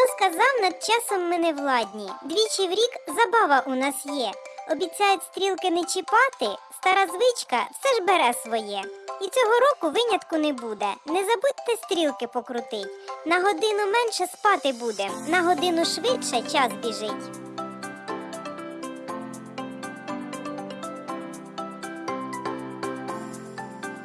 Хто сказав, над часом ми не владні. Двічі в рік забава у нас є. Обіцяють стрілки не чіпати, стара звичка все ж бере своє. І цього року винятку не буде. Не забудьте стрілки покрутить. На годину менше спати будем, на годину швидше час біжить.